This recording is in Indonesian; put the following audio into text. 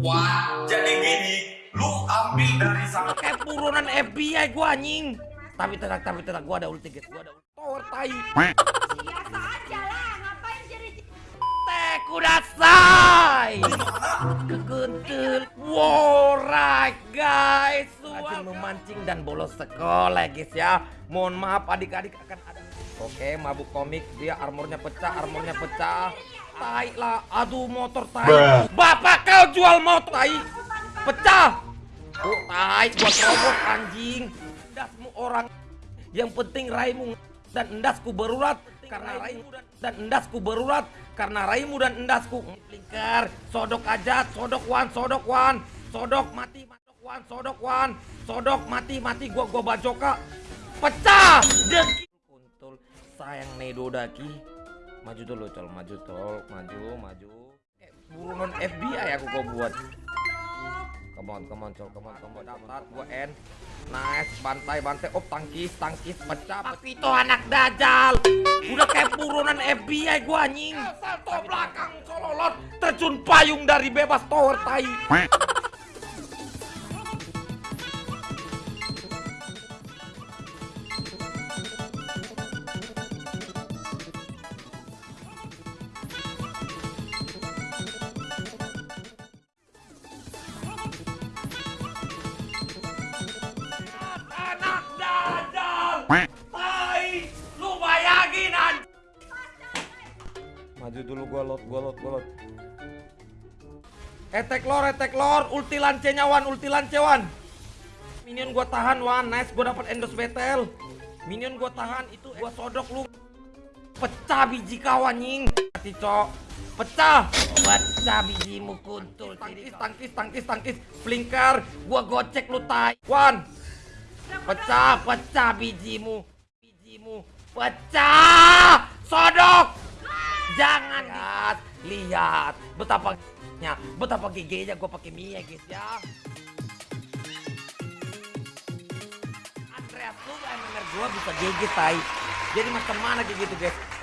Wah, jadi gini, lu ambil dari sana. Kayak buronan FBI gua anjing. Tapi tenang, tapi tenang, gua ada ulti, guys. Gua ada ulti. Tower tai. Biasa aja lah, ngapain jadi Teh kudasai. Kegentul. Wow, right guys. Rajin memancing dan bolos sekolah guys ya. Mohon maaf adik-adik akan ada. Oke, mabuk komik dia armornya pecah, armornya pecah. Tai lah, aduh motor tai. Bapak kau jual motor tai. Pecah. Oh, tai buat robot anjing. Endasmu orang. Yang penting raimu dan endasku berurat karena raimu dan, dan endasku berurat karena raimu dan endasku lingkar sodok aja sodok wan sodok wan sodok mati sodok wan sodok wan sodok mati mati gua gua bajoka pecah deki kuntul sayang nedo daki maju dulu col maju tol maju maju kayak buronan FBI aku gua buat Come on, come on, col, come on, come on, dapat gua end. Nice, bantai, bantai. Oh, tangkis, tangkis, pecah. Tapi itu anak dajal. Udah kayak buronan FBI gua anjing. Salto belakang, sololot, terjun payung dari bebas tower tai. Maju dulu gua lot, gua lot, gua lot. Etek lor, etek lor, ulti lance nyawan, ulti lance wan. Minion gua tahan wan, nice gua dapat endos battle. Minion gua tahan, itu gua sodok lu. Pecah biji kawan nying. Hati cok. Pecah. Pecah bijimu kuntul. Tangkis, tangkis, tangkis, tangkis. Flinker, gua gocek lu tai. Wan. Pecah, pecah bijimu. Bijimu. Pecah. Sodok. Lihat, betapa nya, betapa giginya gue pakai Mia guys ya. Andreas lu denger gue bisa gigi tai. Jadi macam mana kayak gitu guys?